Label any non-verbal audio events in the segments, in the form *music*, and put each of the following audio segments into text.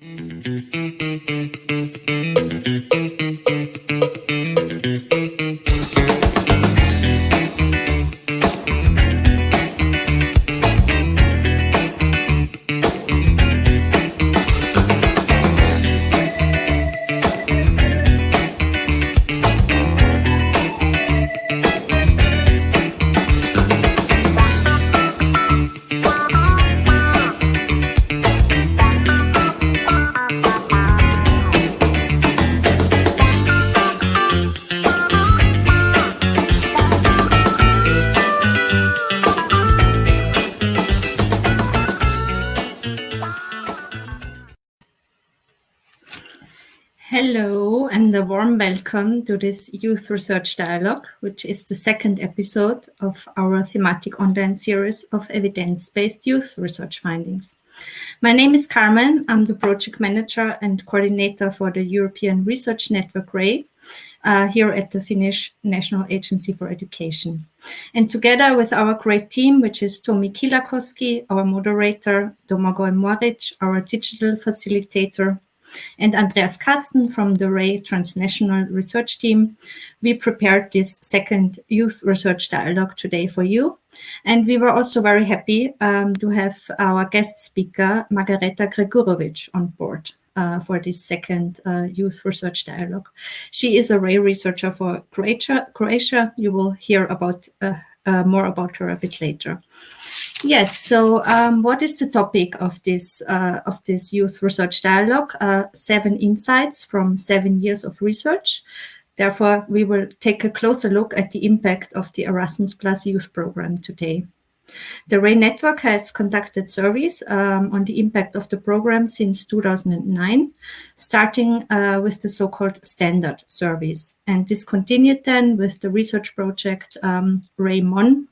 Hello, welcome to this Youth Research Dialogue, which is the second episode of our thematic online series of evidence-based youth research findings. My name is Carmen. I'm the project manager and coordinator for the European Research Network RAY uh, here at the Finnish National Agency for Education. And together with our great team, which is Tomi Kilakoski, our moderator, Domagoj Moric, our digital facilitator, and Andreas Karsten from the RAY Transnational Research Team. We prepared this second youth research dialogue today for you. And we were also very happy um, to have our guest speaker, Margareta Gregurovic, on board. Uh, for this second uh, youth research dialogue. She is a RAY researcher for Croatia. Croatia. You will hear about uh, uh more about her a bit later. Yes. So, um, what is the topic of this uh, of this youth research dialogue? Uh, seven insights from seven years of research. Therefore, we will take a closer look at the impact of the Erasmus Plus Youth Program today. The RAY network has conducted surveys um, on the impact of the program since 2009, starting uh, with the so-called standard surveys. And this continued then with the research project um,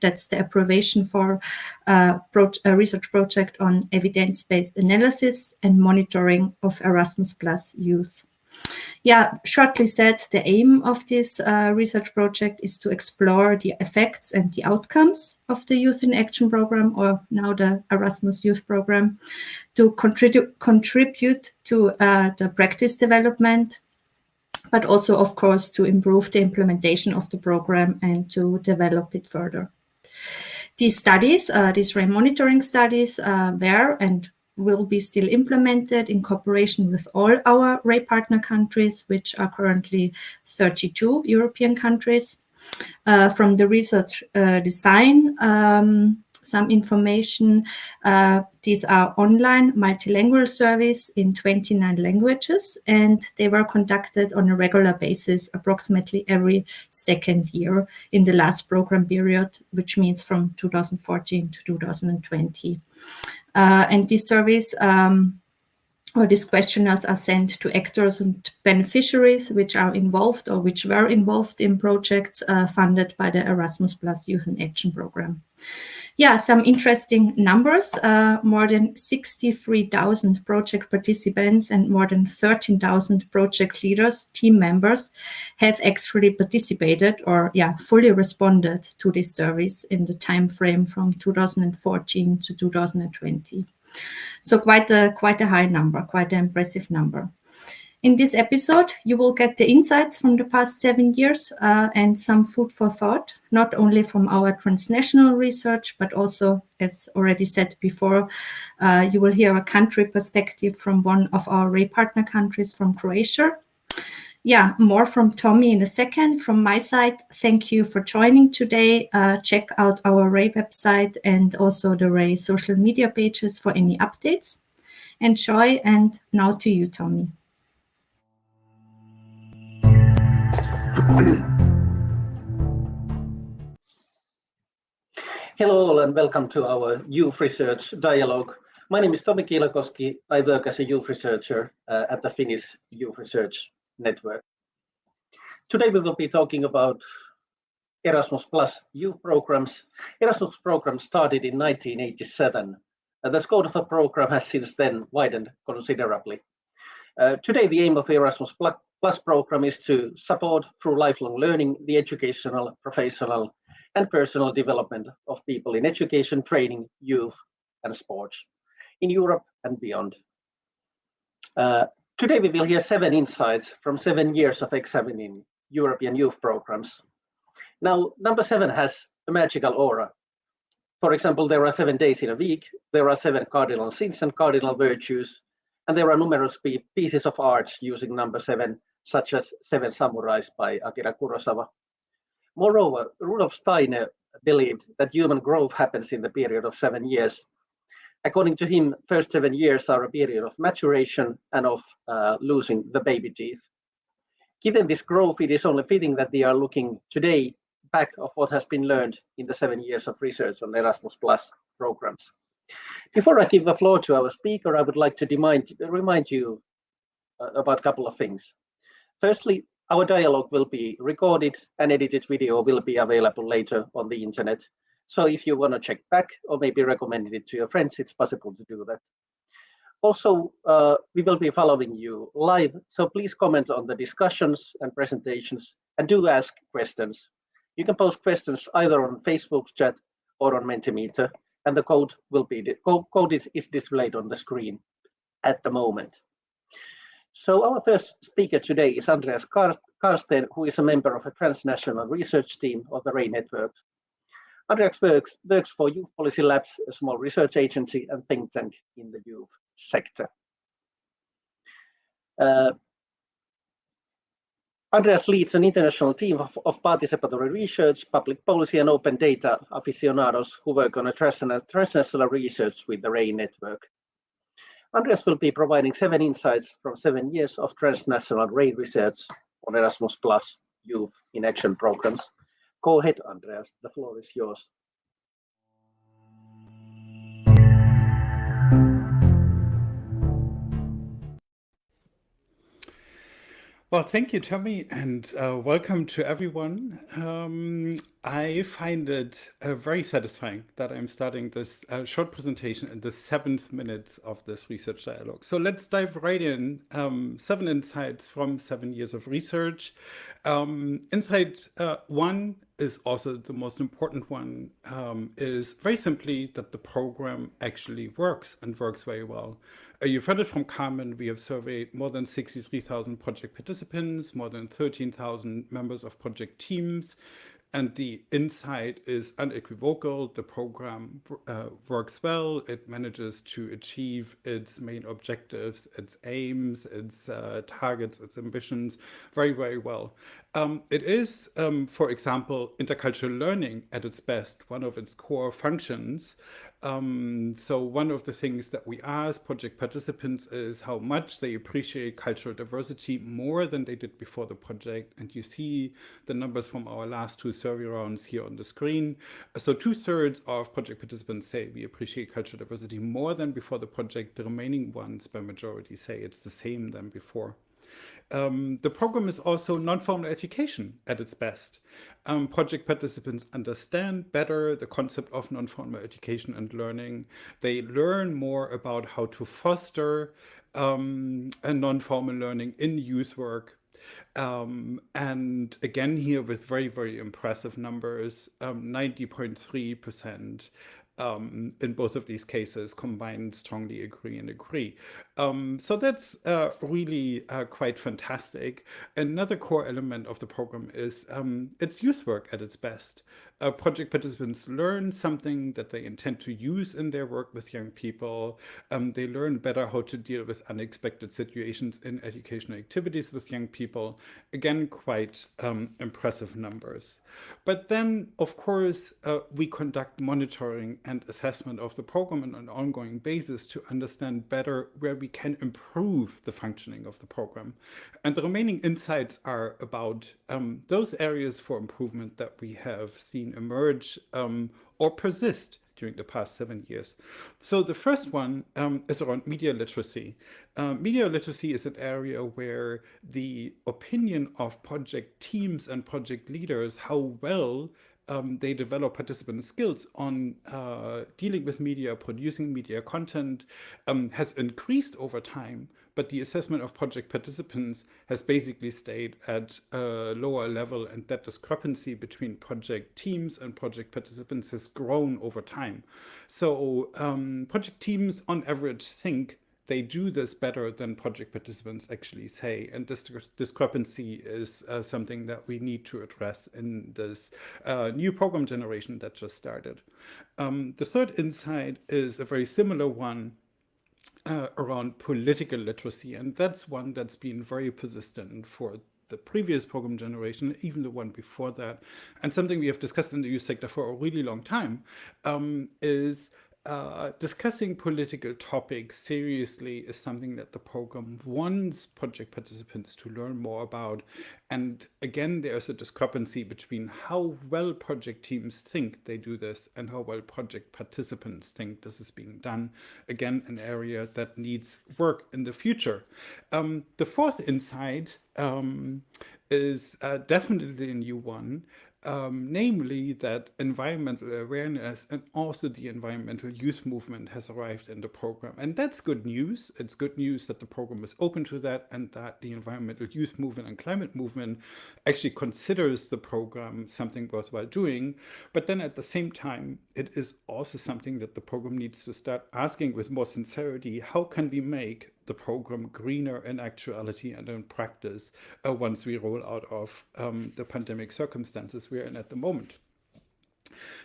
that's the abbreviation for uh, pro a research project on evidence-based analysis and monitoring of Erasmus Plus youth yeah, shortly said, the aim of this uh, research project is to explore the effects and the outcomes of the Youth in Action program, or now the Erasmus Youth program, to contribute contribute to uh, the practice development, but also, of course, to improve the implementation of the program and to develop it further. These studies, uh, these RAY monitoring studies, uh, were and will be still implemented in cooperation with all our RAY partner countries, which are currently 32 European countries. Uh, from the research uh, design, um, some information. Uh, these are online multilingual surveys in 29 languages, and they were conducted on a regular basis, approximately every second year in the last program period, which means from 2014 to 2020. Uh, and this service um, or these questionnaires are sent to actors and beneficiaries which are involved or which were involved in projects uh, funded by the Erasmus Plus Youth in Action program. Yeah, some interesting numbers. Uh, more than 63,000 project participants and more than 13,000 project leaders, team members, have actually participated or yeah, fully responded to this service in the time frame from 2014 to 2020. So quite a quite a high number, quite an impressive number. In this episode, you will get the insights from the past seven years uh, and some food for thought, not only from our transnational research, but also, as already said before, uh, you will hear a country perspective from one of our partner countries from Croatia. Yeah, more from Tomi in a second. From my side, thank you for joining today. Uh, check out our RAY website and also the RAY social media pages for any updates. Enjoy, and now to you, Tomi. Hello all and welcome to our Youth Research Dialogue. My name is Tomi Kilakoski. I work as a youth researcher uh, at the Finnish Youth Research Network. Today we will be talking about Erasmus Plus youth programs. Erasmus program started in 1987. and the scope of the program has since then widened considerably. Uh, today the aim of the Erasmus Plus program is to support through lifelong learning the educational, professional and personal development of people in education, training, youth and sports in Europe and beyond. Uh, today we will hear seven insights from seven years of examining European youth programs. Now, number seven has a magical aura. For example, there are seven days in a week, there are seven cardinal sins and cardinal virtues, and there are numerous pieces of art using number seven, such as Seven Samurais by Akira Kurosawa. Moreover, Rudolf Steiner believed that human growth happens in the period of seven years. According to him, first seven years are a period of maturation and of uh, losing the baby teeth. Given this growth, it is only fitting that we are looking today back of what has been learned in the seven years of research on Erasmus Plus programs. Before I give the floor to our speaker, I would like to remind, remind you uh, about a couple of things. Firstly, our dialogue will be recorded and edited video will be available later on the internet. So if you want to check back or maybe recommend it to your friends, it's possible to do that. Also, uh, we will be following you live, so please comment on the discussions and presentations and do ask questions. You can post questions either on Facebook chat or on Mentimeter, and the code will be code is, is displayed on the screen at the moment. So our first speaker today is Andreas Karsten, who is a member of a transnational research team of the RAY network. Andreas works, works for Youth Policy Labs, a small research agency and think tank in the youth sector. Uh, Andreas leads an international team of, of, participatory research, public policy and open data aficionados who work on a transnational research with the RAY network. Andreas will be providing seven insights from seven years of transnational RAY research on Erasmus Plus Youth in Action programs. Go ahead, Andreas, the floor is yours. Well, thank you, Tomi, and uh, welcome to everyone. Um, I find it uh, very satisfying that I'm starting this uh, short presentation in the seventh minute of this research dialogue. So let's dive right in. Um, seven insights from seven years of research. Um, insight uh, one is also the most important one, um, is very simply that the program actually works and works very well. Uh, you've heard it from Carmen. We have surveyed more than 63,000 project participants, more than 13,000 members of project teams, and the insight is unequivocal. The program uh, works well. It manages to achieve its main objectives, its aims, its uh, targets, its ambitions very, very well. Um, it is, um, for example, intercultural learning at its best, one of its core functions. Um, so one of the things that we ask project participants is how much they appreciate cultural diversity more than they did before the project. And you see the numbers from our last two survey rounds here on the screen. So two thirds of project participants say we appreciate cultural diversity more than before the project. The remaining ones by majority say it's the same than before. Um, the program is also non-formal education at its best. Um, project participants understand better the concept of non-formal education and learning. They learn more about how to foster um, a non-formal learning in youth work. Um, and again here with very, very impressive numbers, 90.3% um, in both of these cases combined strongly agree and agree. Um, so that's uh, really uh, quite fantastic. Another core element of the program is um, it's youth work at its best uh, project participants learn something that they intend to use in their work with young people. Um, they learn better how to deal with unexpected situations in educational activities with young people. Again, quite um, impressive numbers. But then, of course, uh, we conduct monitoring and assessment of the program on an ongoing basis to understand better where we can improve the functioning of the program. And the remaining insights are about um, those areas for improvement that we have seen seen emerge um, or persist during the past seven years. So the first one um, is around media literacy. Uh, media literacy is an area where the opinion of project teams and project leaders, how well um, they develop participant skills on uh, dealing with media, producing media content um, has increased over time, but the assessment of project participants has basically stayed at a lower level and that discrepancy between project teams and project participants has grown over time. So um, project teams on average think they do this better than project participants actually say. And this discrepancy is uh, something that we need to address in this uh, new program generation that just started. Um, the third insight is a very similar one uh, around political literacy. And that's one that's been very persistent for the previous program generation, even the one before that. And something we have discussed in the youth sector for a really long time um, is uh, discussing political topics seriously is something that the program wants project participants to learn more about. And again, there's a discrepancy between how well project teams think they do this and how well project participants think this is being done. Again, an area that needs work in the future. Um, the fourth insight um, is uh, definitely a new one um, namely that environmental awareness and also the environmental youth movement has arrived in the program. And that's good news. It's good news that the program is open to that and that the environmental youth movement and climate movement actually considers the program something worthwhile doing. But then at the same time, it is also something that the program needs to start asking with more sincerity, how can we make the program greener in actuality and in practice uh, once we roll out of um, the pandemic circumstances we're in at the moment.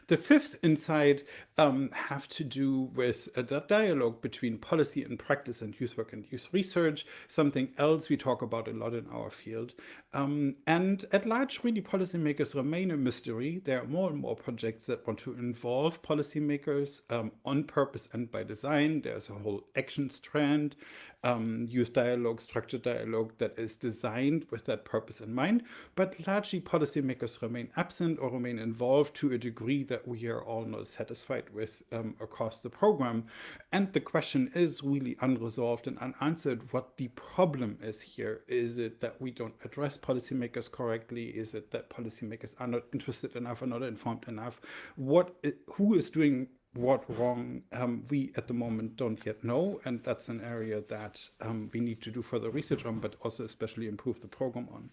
The fifth insight um, have to do with uh, that dialogue between policy and practice and youth work and youth research, something else we talk about a lot in our field. Um, and at large, really, policymakers remain a mystery. There are more and more projects that want to involve policymakers um, on purpose and by design. There's a whole action strand um, youth dialogue, structured dialogue that is designed with that purpose in mind, but largely policymakers remain absent or remain involved to a degree that we are all not satisfied with um, across the program. And the question is really unresolved and unanswered what the problem is here. Is it that we don't address policymakers correctly? Is it that policymakers are not interested enough or not informed enough? What, who is doing what wrong um, we at the moment don't yet know and that's an area that um, we need to do further research on but also especially improve the program on.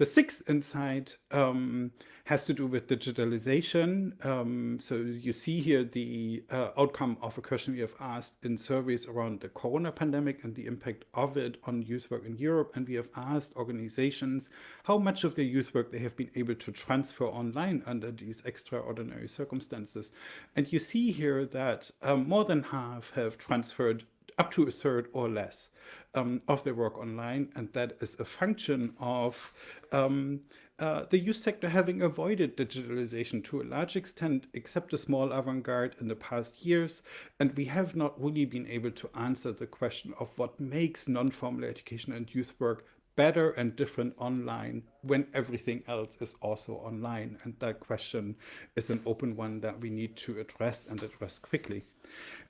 The sixth insight um, has to do with digitalization. Um, so you see here the uh, outcome of a question we have asked in surveys around the corona pandemic and the impact of it on youth work in Europe. And we have asked organizations how much of their youth work they have been able to transfer online under these extraordinary circumstances. And you see here that um, more than half have transferred up to a third or less um, of their work online. And that is a function of um, uh, the youth sector having avoided digitalization to a large extent, except a small avant-garde in the past years. And we have not really been able to answer the question of what makes non-formal education and youth work better and different online when everything else is also online. And that question is an open one that we need to address and address quickly.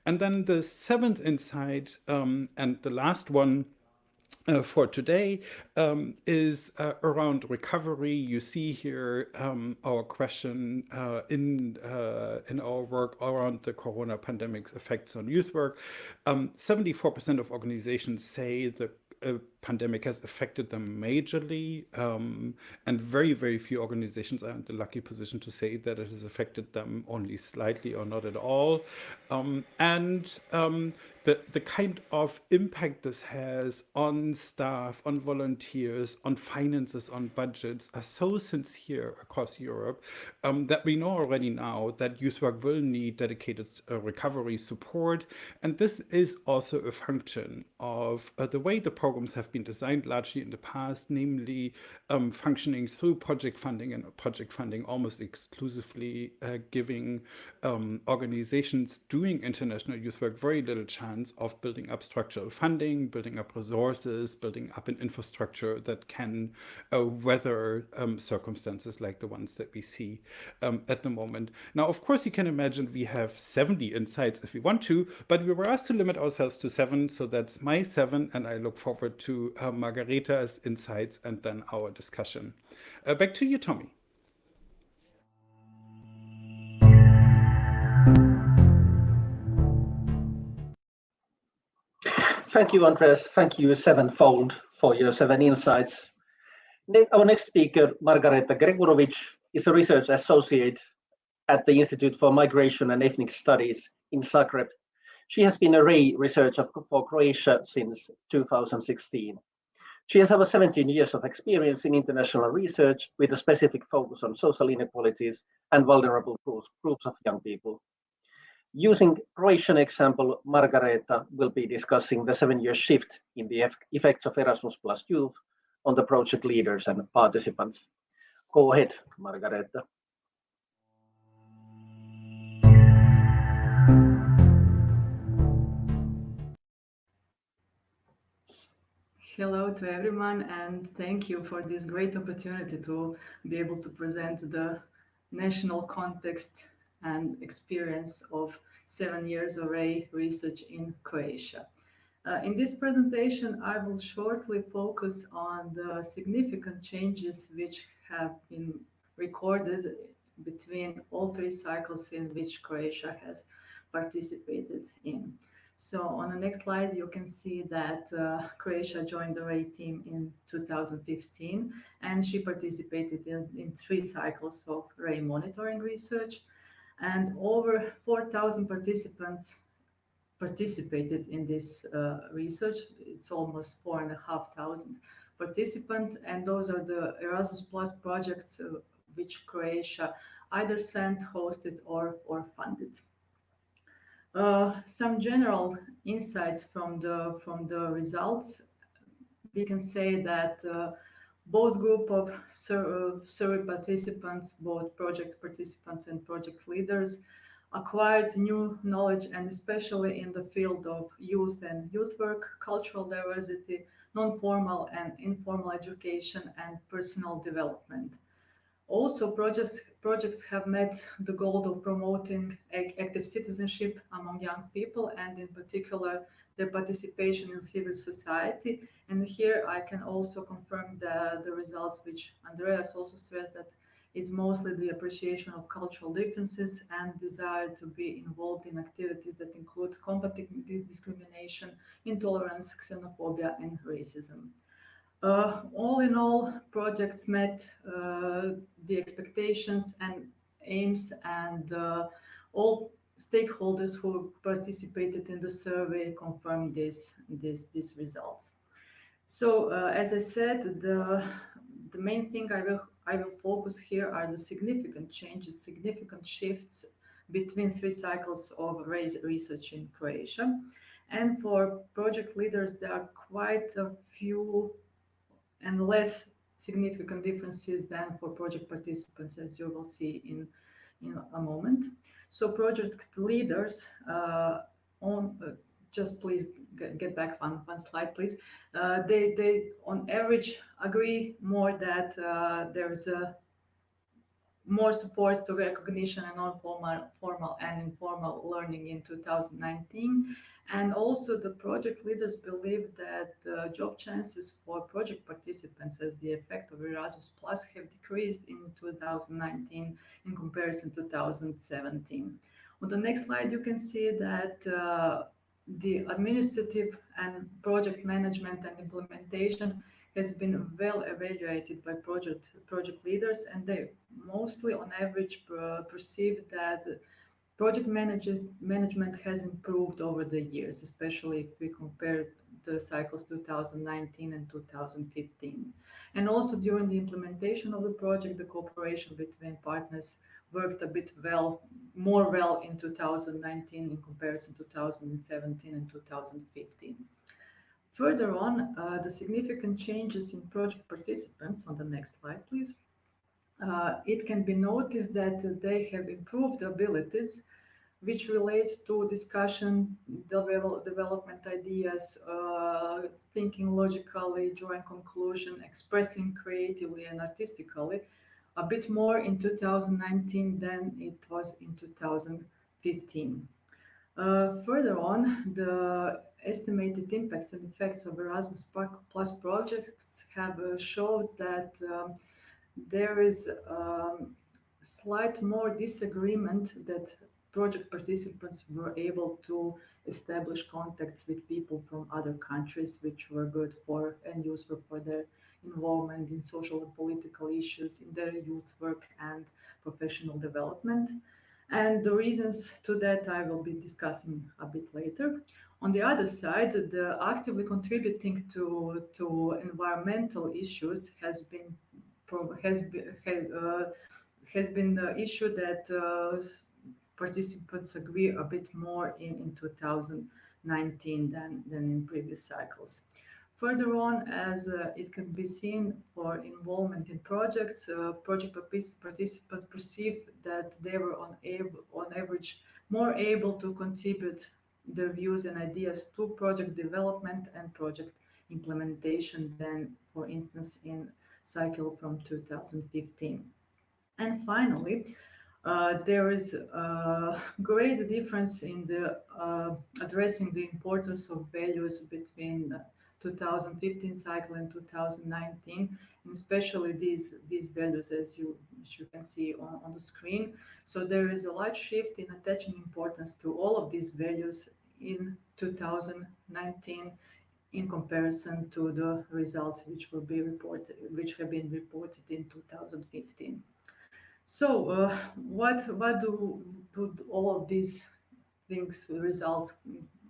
And then the seventh insight um, and the last one uh, for today um, is uh, around recovery. You see here um, our question uh, in uh, in our work around the corona pandemic's effects on youth work. 74% um, of organizations say the uh, pandemic has affected them majorly, um, and very, very few organizations are in the lucky position to say that it has affected them only slightly or not at all. Um, and um, the, the kind of impact this has on staff, on volunteers, on finances, on budgets are so sincere across Europe um, that we know already now that youth work will need dedicated uh, recovery support. And this is also a function of uh, the way the programs have been designed largely in the past, namely um, functioning through project funding and project funding almost exclusively uh, giving um, organizations doing international youth work very little chance of building up structural funding, building up resources, building up an infrastructure that can uh, weather um, circumstances like the ones that we see um, at the moment. Now, of course, you can imagine we have 70 insights if we want to, but we were asked to limit ourselves to seven. So that's my seven, and I look forward to uh, Margareta's insights and then our discussion. Uh, back to you, Tomi. Thank you, Andreas. Thank you sevenfold for your seven insights. Our next speaker, Margareta Gregurovic, is a research associate at the Institute for Migration and Ethnic Studies in Zagreb. She has been a Ray researcher for Croatia since 2016. She has over 17 years of experience in international research with a specific focus on social inequalities and vulnerable groups, groups of young people. Using Croatian example, Margareta will be discussing the seven-year shift in the effects of Erasmus Plus Youth on the project leaders and participants. Go ahead, Margareta. Hello to everyone and thank you for this great opportunity to be able to present the national context and experience of seven years of research in Croatia. Uh, in this presentation, I will shortly focus on the significant changes which have been recorded between all three cycles in which Croatia has participated in. So on the next slide, you can see that uh, Croatia joined the RAY team in 2015, and she participated in, in three cycles of RAY monitoring research. And over 4,000 participants participated in this uh, research. It's almost 4,500 participants, and those are the Erasmus Plus projects uh, which Croatia either sent, hosted, or, or funded. Uh, some general insights from the from the results. We can say that uh, both group of sur survey participants, both project participants and project leaders, acquired new knowledge and especially in the field of youth and youth work, cultural diversity, non-formal and informal education and personal development. Also, projects, projects have met the goal of promoting active citizenship among young people and in particular their participation in civil society. And here I can also confirm the, the results which Andreas also stressed that is mostly the appreciation of cultural differences and desire to be involved in activities that include combating discrimination, intolerance, xenophobia, and racism. Uh, all in all, projects met uh, the expectations and aims and uh, all stakeholders who participated in the survey confirmed this, this, these results. So uh, as I said, the, the main thing I will, I will focus here are the significant changes, significant shifts between three cycles of research in Croatia. And for project leaders, there are quite a few and less significant differences than for project participants, as you will see in, in a moment. So project leaders uh, on, uh, just please get, back one, one slide, please. Uh, they, they, on average, agree more that uh, there's a more support to recognition and non-formal formal and informal learning in 2019 and also the project leaders believe that uh, job chances for project participants as the effect of Erasmus Plus have decreased in 2019 in comparison to 2017. On the next slide, you can see that uh, the administrative and project management and implementation has been well evaluated by project project leaders and they mostly on average perceive that Project management has improved over the years, especially if we compare the cycles 2019 and 2015. And also during the implementation of the project, the cooperation between partners worked a bit well, more well in 2019 in comparison to 2017 and 2015. Further on, uh, the significant changes in project participants, on the next slide, please, uh, it can be noticed that they have improved abilities which relate to discussion, develop, development ideas, uh, thinking logically, drawing conclusion, expressing creatively and artistically, a bit more in 2019 than it was in 2015. Uh, further on, the estimated impacts and effects of Erasmus Plus projects have uh, showed that um, there is um, slight more disagreement that project participants were able to establish contacts with people from other countries, which were good for and useful for their involvement in social and political issues in their youth work and professional development. And the reasons to that I will be discussing a bit later. On the other side, the actively contributing to, to environmental issues has been has been, uh, has been the issue that uh, participants agree a bit more in, in 2019 than, than in previous cycles. Further on, as uh, it can be seen for involvement in projects, uh, project participants perceive that they were on, on average more able to contribute their views and ideas to project development and project implementation than, for instance, in cycle from 2015. And finally, uh, there is a *laughs* great difference in the uh, addressing the importance of values between 2015 cycle and 2019, and especially these these values as you as you can see on, on the screen. So there is a large shift in attaching importance to all of these values in 2019 in comparison to the results which will be reported, which have been reported in 2015. So, uh, what what do, do all of these things results?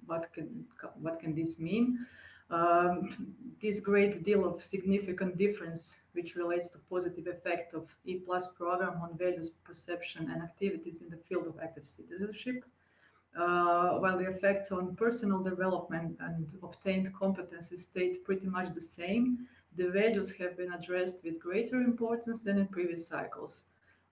What can what can this mean? Um, this great deal of significant difference, which relates to positive effect of E plus program on values, perception, and activities in the field of active citizenship, uh, while the effects on personal development and obtained competencies stayed pretty much the same, the values have been addressed with greater importance than in previous cycles.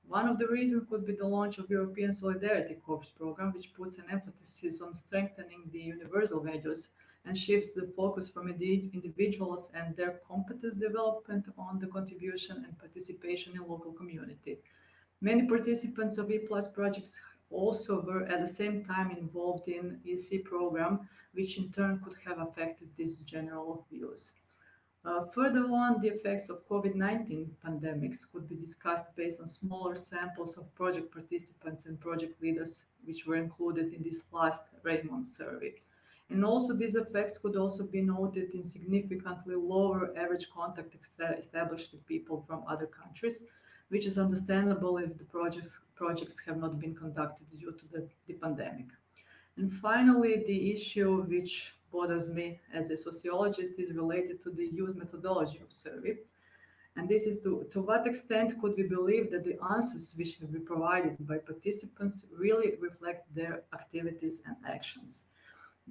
One of the reasons could be the launch of European Solidarity Corps program, which puts an emphasis on strengthening the universal values and shifts the focus from individuals and their competence development on the contribution and participation in local community. Many participants of E-Plus projects also were at the same time involved in EC program, which in turn could have affected these general views. Uh, further on, the effects of COVID-19 pandemics could be discussed based on smaller samples of project participants and project leaders, which were included in this last RAY-MON survey. And also these effects could also be noted in significantly lower average contact established with people from other countries, which is understandable if the projects, projects have not been conducted due to the, the pandemic. And finally, the issue which bothers me as a sociologist is related to the use methodology of survey. And this is to, to what extent could we believe that the answers which have been provided by participants really reflect their activities and actions.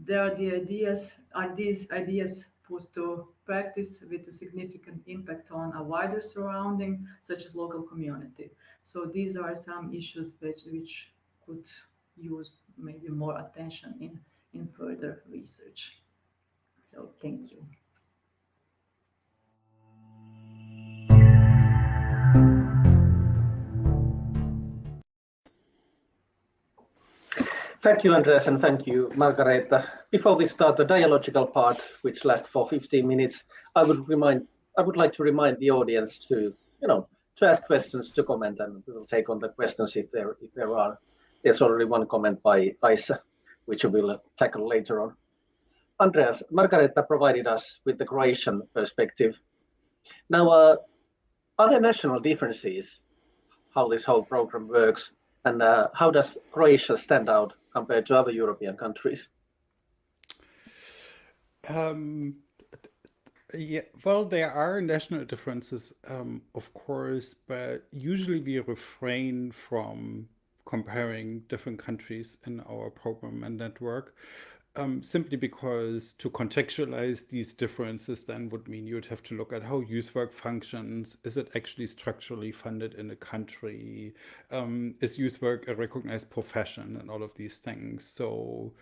There are the ideas, are these ideas put to practice with a significant impact on a wider surrounding, such as local community. So these are some issues which, which could use maybe more attention in, in further research. So thank you. Thank you, Andreas, and thank you, Margareta. Before we start the dialogical part, which lasts for 15 minutes, I would remind, I would like to remind the audience to, you know, to ask questions, to comment, and we will take on the questions if there, if there are. There's already one comment by Isa, which we will tackle later on. Andreas, Margareta provided us with the Croatian perspective. Now, uh, are there national differences how this whole program works, and uh, how does Croatia stand out compared to other European countries? Um, yeah, well, there are national differences, um, of course, but usually we refrain from comparing different countries in our program and network um, simply because to contextualize these differences then would mean you'd have to look at how youth work functions. Is it actually structurally funded in a country? Um, is youth work a recognized profession and all of these things? So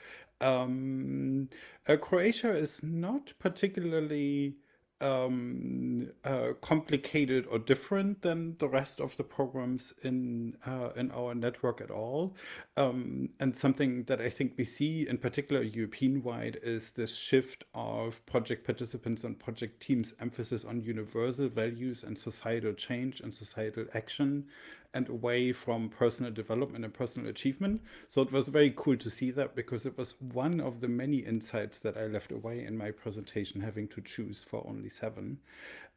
um, uh, Croatia is not particularly um, uh, complicated or different than the rest of the programs in uh, in our network at all. Um, and something that I think we see in particular European-wide is this shift of project participants and project teams' emphasis on universal values and societal change and societal action and away from personal development and personal achievement. So it was very cool to see that because it was one of the many insights that I left away in my presentation, having to choose for only seven.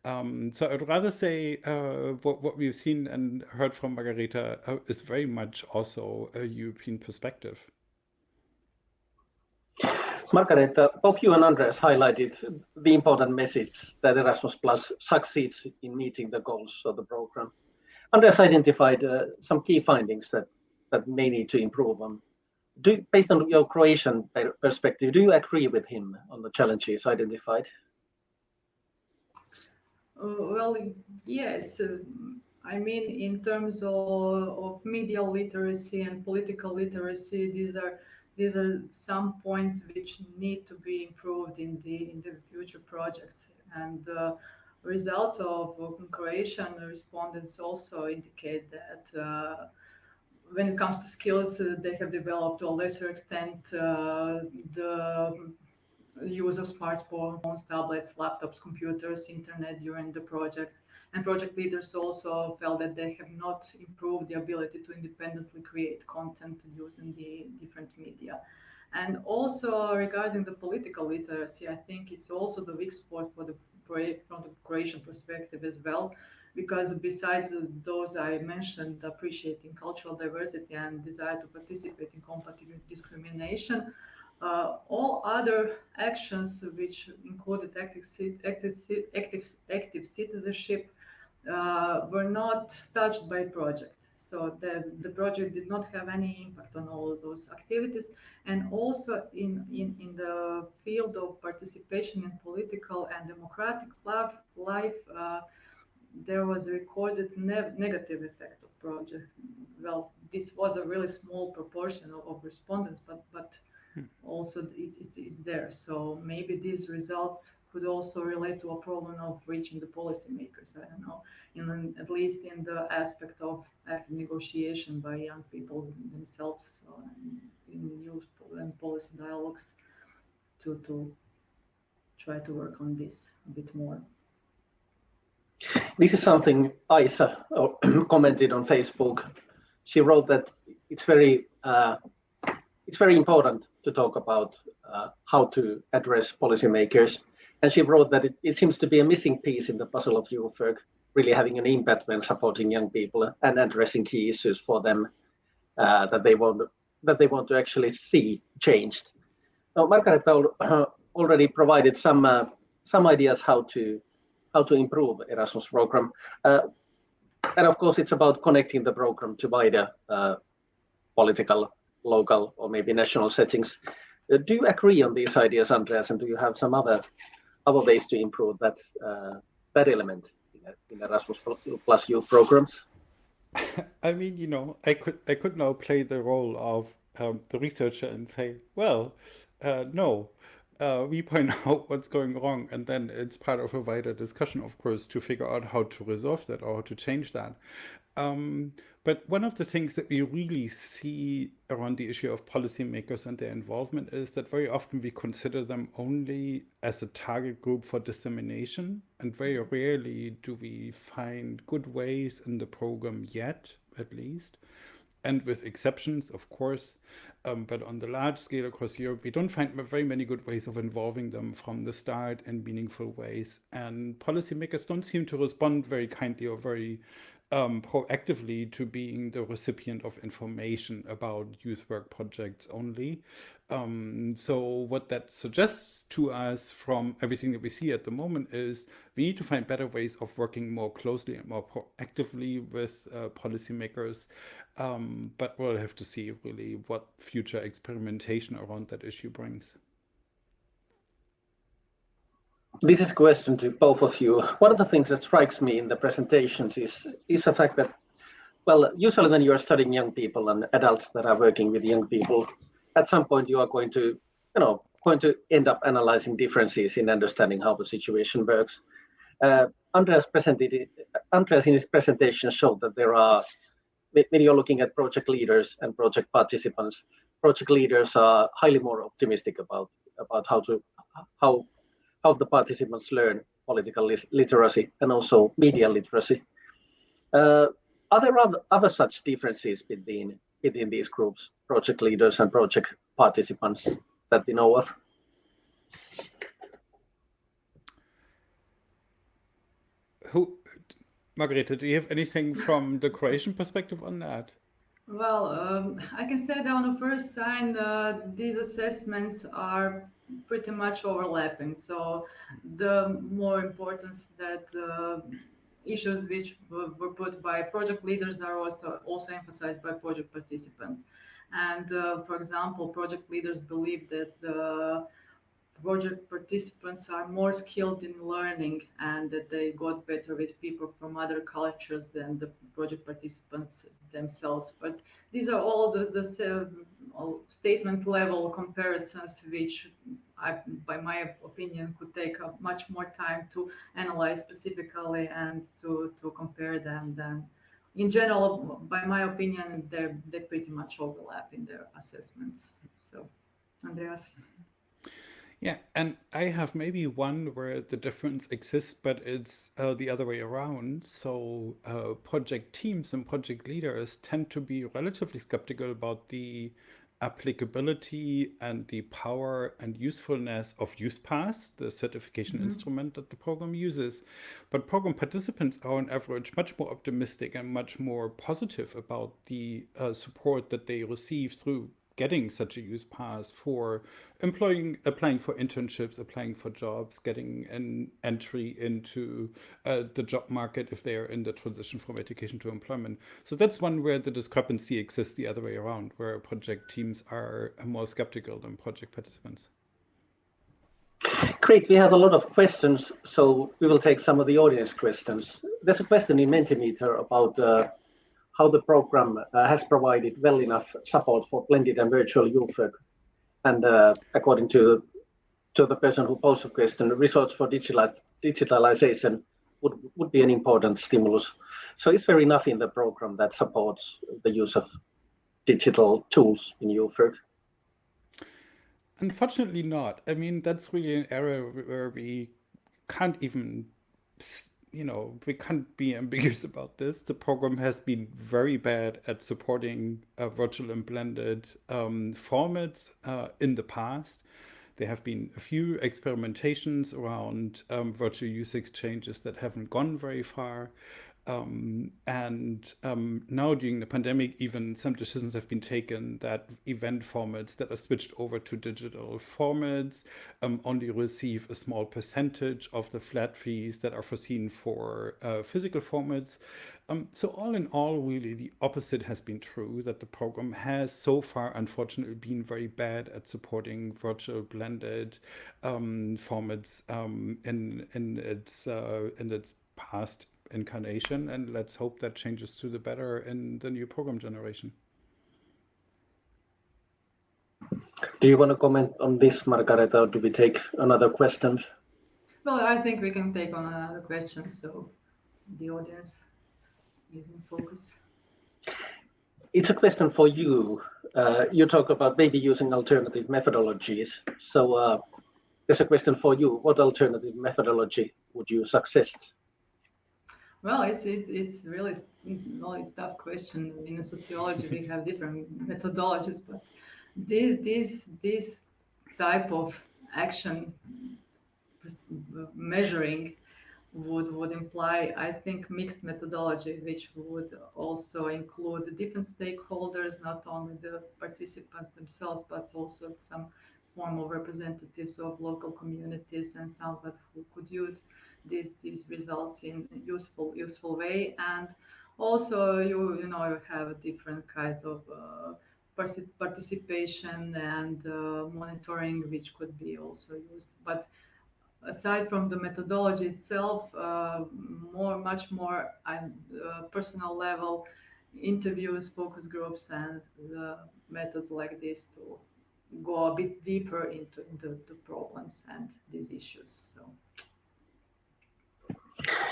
Um, so I'd rather say uh, what, what, we've seen and heard from Margareta uh, is very much also a European perspective. Margareta, both you and Andreas highlighted the important message that Erasmus Plus succeeds in meeting the goals of the program. Andreas identified uh, some key findings that, that may need to improve on. Do, based on your Croatian perspective, do you agree with him on the challenges identified? Uh, well, yes. I mean, in terms of, of media literacy and political literacy, these are these are some points which need to be improved in the in the future projects. And uh, results of Croatian respondents also indicate that uh, when it comes to skills, uh, they have developed to a lesser extent uh, the use of smartphones, tablets, laptops, computers, internet during the projects. And project leaders also felt that they have not improved the ability to independently create content using the different media. And also regarding the political literacy, I think it's also the weak spot for the from the Croatian perspective as well, because besides those I mentioned, appreciating cultural diversity and desire to participate in combating discrimination, uh, all other actions, which included active, active, active, active citizenship, uh, were not touched by project. So the, the project did not have any impact on all of those activities. And also in, in, in the field of participation in political and democratic life, life uh, there was a recorded ne negative effect of project. Well, this was a really small proportion of, of respondents, but, but. Also it's, it's, there. So maybe these results could also relate to a problem of reaching the policymakers. I don't know, in at least in the aspect of active negotiation by young people themselves so in youth and policy dialogues to to try to work on this a bit more. This is something Isa *clears throat* commented on Facebook. She wrote that it's very uh, it's very important to talk about uh, how to address policymakers and she wrote that it, it seems to be a missing piece in the puzzle of work, really having an impact when supporting young people and addressing key issues for them uh, that they want that they want to actually see changed. Now, Margareta uh, *clears throat* already provided some uh, some ideas how to how to improve Erasmus program, uh, and of course it's about connecting the program to wider uh, political, local, or maybe national settings. Uh, do you agree on these ideas, Andreas, and do you have some other other ways to improve that uh, that element in, Erasmus Plus youth programs? *laughs* I mean, you know, I could I could now play the role of um, the researcher and say, well, uh, no, uh, we point *laughs* out what's going wrong, and then it's part of a wider discussion, of course, to figure out how to resolve that or how to change that. Um, but one of the things that we really see around the issue of policymakers and their involvement is that very often we consider them only as a target group for dissemination. And very rarely do we find good ways in the program yet, at least, and with exceptions, of course. Um, but on the large scale across Europe, we don't find very many good ways of involving them from the start in meaningful ways. And policymakers don't seem to respond very kindly or very um, proactively to being the recipient of information about youth work projects only. Um, so what that suggests to us from everything that we see at the moment is we need to find better ways of working more closely and more proactively with uh, policymakers. Um, but we'll have to see really what future experimentation around that issue brings. This is a question to both of you. One of the things that strikes me in the presentations is, is the fact that, well, usually when you are studying young people and adults that are working with young people, at some point you are going to, you know, going to end up analyzing differences in understanding how the situation works. Uh, Andreas presented it, Andreas in his presentation showed that there are, when you're looking at project leaders and project participants, project leaders are highly more optimistic about about how to how how the participants learn political literacy and also media literacy. Uh, are there other, other such differences between within these groups, project leaders and project participants that you know of? Who, Margareta, do you have anything from the Croatian perspective on that? Well, um, I can say that on the first sign, uh, these assessments are pretty much overlapping. So the more importance that uh, issues which were put by project leaders are also, also emphasized by project participants. And uh, for example, project leaders believe that the project participants are more skilled in learning and that they got better with people from other cultures than the project participants themselves. But these are all the, the all statement level comparisons, which I, by my opinion, could take much more time to analyze specifically and to, to compare them than in general, by my opinion, they they pretty much overlap in their assessments. So, Andreas. Yeah, and I have maybe one where the difference exists, but it's uh, the other way around. So uh, project teams and project leaders tend to be relatively skeptical about the applicability and the power and usefulness of YouthPass, the certification mm -hmm. instrument that the program uses. But program participants are on average much more optimistic and much more positive about the uh, support that they receive through getting such a youth pass for employing, applying for internships, applying for jobs, getting an entry into uh, the job market if they are in the transition from education to employment. So that's one where the discrepancy exists the other way around, where project teams are more skeptical than project participants. Great, we have a lot of questions, so we will take some of the audience questions. There's a question in Mentimeter about uh, how the program uh, has provided well enough support for blended and virtual youth. And uh, according to to the person who posed the question, research for digitalization would, would be an important stimulus. So is there enough in the program that supports the use of digital tools in work? Unfortunately not. I mean, that's really an area where we can't even you know, we can't be ambiguous about this. The program has been very bad at supporting uh, virtual and blended um, formats uh, in the past. There have been a few experimentations around um, virtual youth exchanges that haven't gone very far. Um, and um, now during the pandemic, even some decisions have been taken that event formats that are switched over to digital formats um, only receive a small percentage of the flat fees that are foreseen for uh, physical formats. Um, so all in all, really, the opposite has been true, that the program has so far, unfortunately, been very bad at supporting virtual blended um, formats um, in, in, its, uh, in its past incarnation and let's hope that changes to the better in the new program generation. Do you want to comment on this, Margareta, or do we take another question? Well, I think we can take on another question, so the audience is in focus. It's a question for you. Uh, you talk about maybe using alternative methodologies. So uh, there's a question for you. What alternative methodology would you suggest? Well, it's it's it's really well, it's tough question. In sociology, we have different methodologies, but this this this type of action measuring would would imply, I think, mixed methodology, which would also include different stakeholders, not only the participants themselves, but also some form of representatives of local communities and someone who could use these these results in useful useful way. And also you you know you have different kinds of uh, participation and uh, monitoring which could be also used. But aside from the methodology itself uh, more much more at uh, personal level interviews focus groups and methods like this to go a bit deeper into, into the problems and these issues so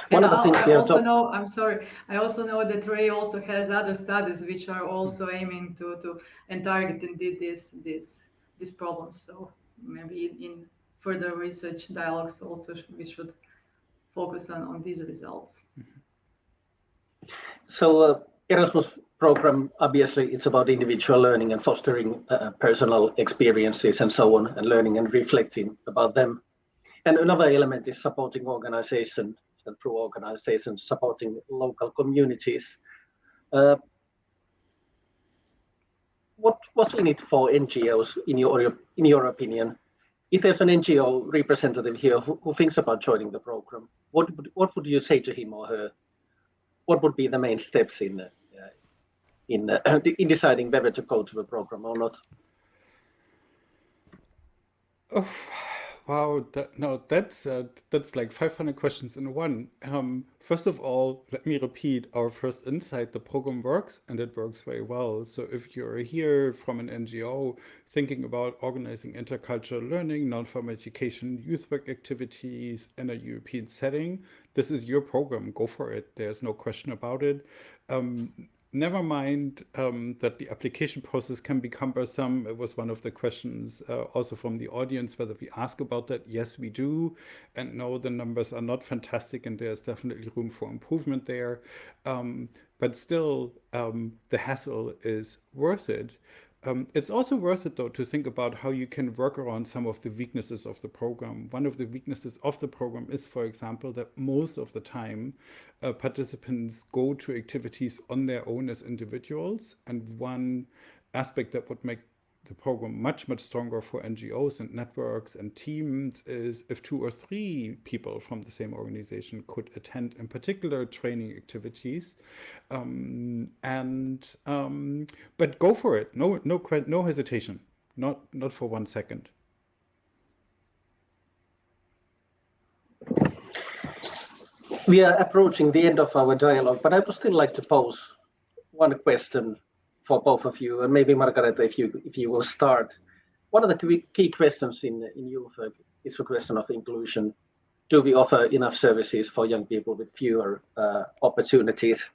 one of the things I also know, I'm sorry, I also know that Ray also has other studies which are also aiming to, to and targeting this, this, this problem. So maybe in further research dialogues also we should focus on, on these results. So uh, Erasmus program, obviously, it's about individual learning and fostering uh, personal experiences and so on, and learning and reflecting about them. And another element is supporting organizations and through organizations supporting local communities. Uh, what what's in it for NGOs in your in your opinion? If there's an NGO representative here who, who thinks about joining the program, what what would you say to him or her? What would be the main steps in uh, in uh, in deciding whether to go to the program or not? Oh, wow, that, no, that's uh, that's like 500 questions in one. Um, first of all, let me repeat our first insight. The program works and it works very well. So if you're here from an NGO thinking about organizing intercultural learning, non-formal education, youth work activities in a European setting, this is your program. Go for it. There's no question about it. Um, never mind um, that the application process can be cumbersome. It was one of the questions uh, also from the audience, whether we ask about that. Yes, we do. And no, the numbers are not fantastic and there's definitely room for improvement there. Um, but still, um, the hassle is worth it. Um, it's also worth it, though, to think about how you can work around some of the weaknesses of the program. One of the weaknesses of the program is, for example, that most of the time uh, participants go to activities on their own as individuals. And one aspect that would make the program much, much stronger for NGOs and networks and teams is if two or three people from the same organization could attend in particular training activities. Um, and um, but go for it. No, no, no hesitation. Not, not for one second. We are approaching the end of our dialogue, but I would still like to pose one question for both of you, and maybe Margareta, if you if you will start. One of the key questions in in YouthWork is the question of inclusion. Do we offer enough services for young people with fewer uh, opportunities?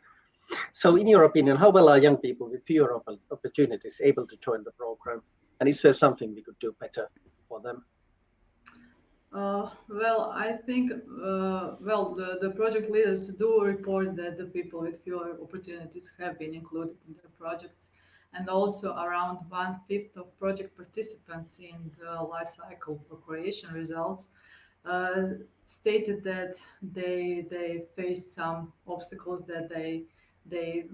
So, in your opinion, how well are young people with fewer opportunities able to join the program? And is there something we could do better for them? Uh, well, I think, uh, well, the, the project leaders do report that the people with fewer opportunities have been included in their projects. And also around one fifth of project participants in the life cycle for creation results uh, stated that they they face some obstacles that they they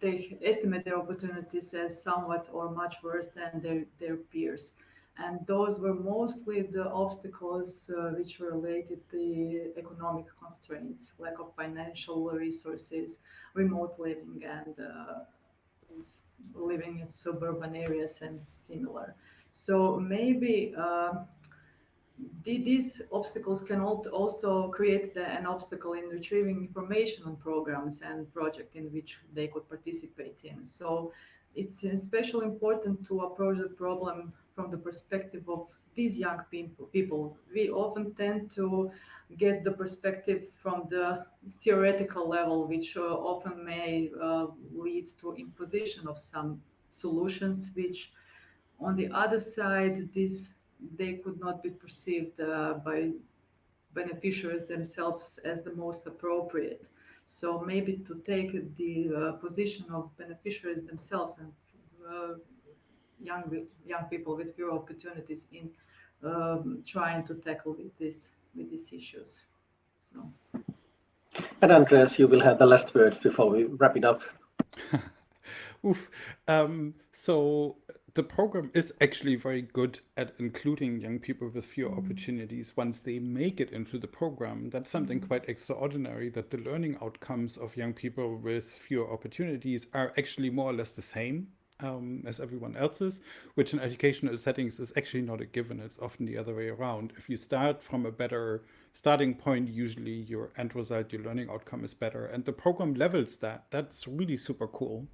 they estimate their opportunities as somewhat or much worse than their, their peers and those were mostly the obstacles uh, which were related to economic constraints, lack of financial resources, remote living, and uh, living in suburban areas and similar. So maybe uh, these obstacles can also create the, an obstacle in retrieving information on programs and projects in which they could participate in. So it's especially important to approach the problem from the perspective of these young people. We often tend to get the perspective from the theoretical level, which uh, often may uh, lead to imposition of some solutions, which on the other side, this they could not be perceived uh, by beneficiaries themselves as the most appropriate. So maybe to take the uh, position of beneficiaries themselves and young young people with fewer opportunities in um, trying to tackle with this with these issues. So. And Andreas, you will have the last words before we wrap it up. *laughs* Oof. Um, so the program is actually very good at including young people with fewer mm. opportunities once they make it into the program. That's something mm. quite extraordinary that the learning outcomes of young people with fewer opportunities are actually more or less the same um, as everyone else's, which in educational settings is actually not a given. It's often the other way around. If you start from a better starting point, usually your end result, your learning outcome is better. And the program levels that. That's really super cool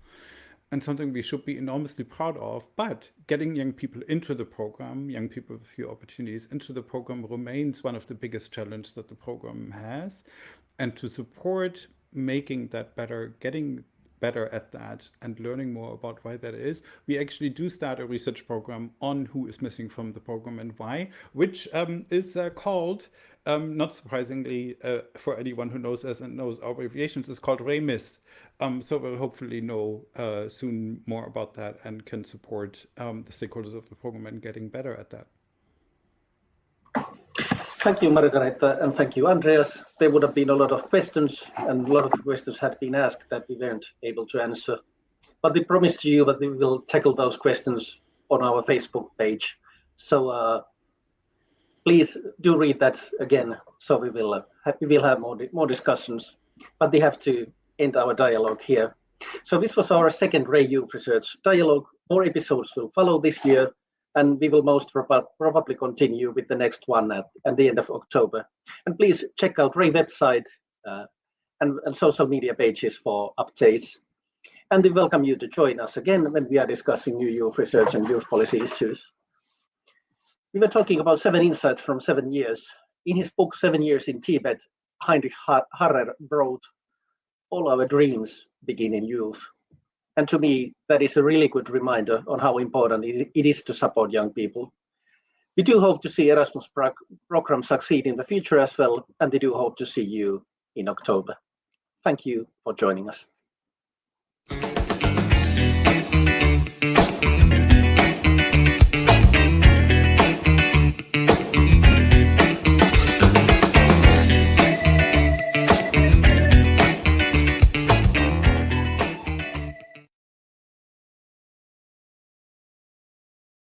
and something we should be enormously proud of. But getting young people into the program, young people with few opportunities into the program remains one of the biggest challenges that the program has. And to support making that better, getting better at that and learning more about why that is, we actually do start a research program on who is missing from the program and why, which um, is uh, called, um, not surprisingly uh, for anyone who knows us and knows our abbreviations, is called RAY-MIS. Um, so we'll hopefully know uh, soon more about that and can support um, the stakeholders of the program and getting better at that. Thank you, Margareta, and thank you, Andreas. There would have been a lot of questions, and a lot of questions had been asked that we weren't able to answer. But we promise to you that we will tackle those questions on our Facebook page. So uh, please do read that again. So we will uh, have, we will have more more discussions. But we have to end our dialogue here. So this was our second Ray Youth Research dialogue. More episodes will follow this year, and we will most prob probably continue with the next one at, at, the end of October. And please check out Ray website uh, and, and social media pages for updates. And we welcome you to join us again when we are discussing new youth research and youth policy issues. We were talking about seven insights from seven years. In his book, Seven Years in Tibet, Heinrich Harrer wrote, all our dreams begin in youth. And to me, that is a really good reminder on how important it is to support young people. We do hope to see Erasmus program succeed in the future as well, and we do hope to see you in October. Thank you for joining us.